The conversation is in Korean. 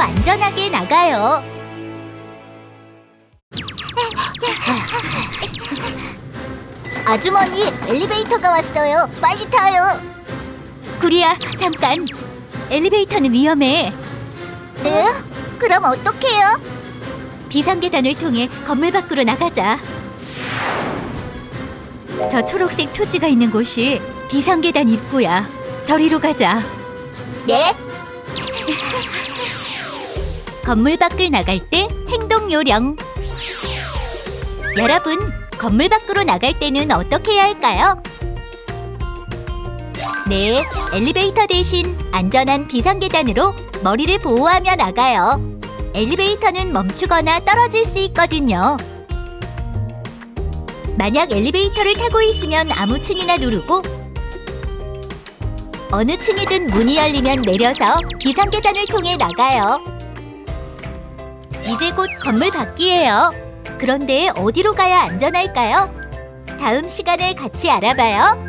안전하게 나가요. 아주머니, 엘리베이터가 왔어요. 빨리 타요. 구리야, 잠깐. 엘리베이터는 위험해. 네? 그럼 어떡해요? 비상계단을 통해 건물 밖으로 나가자. 저 초록색 표지가 있는 곳이 비상계단 입구야. 저리로 가자. 네? 건물 밖을 나갈 때 행동 요령. 여러분, 건물 밖으로 나갈 때는 어떻게 해야 할까요? 네, 엘리베이터 대신 안전한 비상계단으로 머리를 보호하며 나가요. 엘리베이터는 멈추거나 떨어질 수 있거든요. 만약 엘리베이터를 타고 있으면 아무 층이나 누르고 어느 층이든 문이 열리면 내려서 비상계단을 통해 나가요. 이제 곧 건물 밖이에요. 그런데 어디로 가야 안전할까요? 다음 시간에 같이 알아봐요.